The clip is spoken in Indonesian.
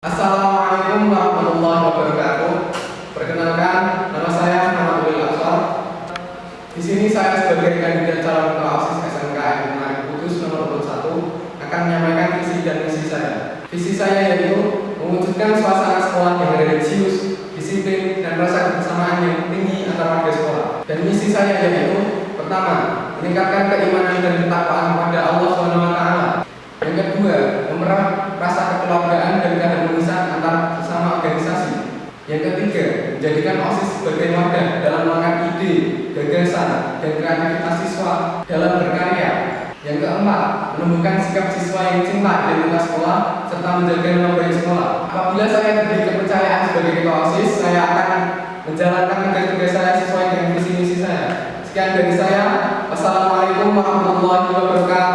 Assalamualaikum warahmatullahi wabarakatuh. Perkenalkan, nama saya Muhammad Absar. Di sini saya sebagai kandidat calon ketua OSIS SMKN Menarik Kudus nomor 21 akan menyampaikan visi dan misi saya. Visi saya yaitu mewujudkan suasana sekolah yang religius, disiplin, dan rasa kebersamaan yang tinggi antara warga sekolah. Dan misi saya yaitu pertama, meningkatkan keimanan dan ketakwaan Yang ketiga, menjadikan OSIS sebagai wadah dalam mengangkat ide, gagasan, dan kreativitas siswa dalam berkarya. Yang keempat, menumbuhkan sikap siswa yang cinta identitas sekolah serta menjaga baik sekolah. Apabila saya diberi kepercayaan sebagai ketua OSIS, saya akan menjalankan tugas-tugas saya sesuai dengan visi misi saya. Sekian dari saya. Wassalamualaikum warahmatullahi wabarakatuh.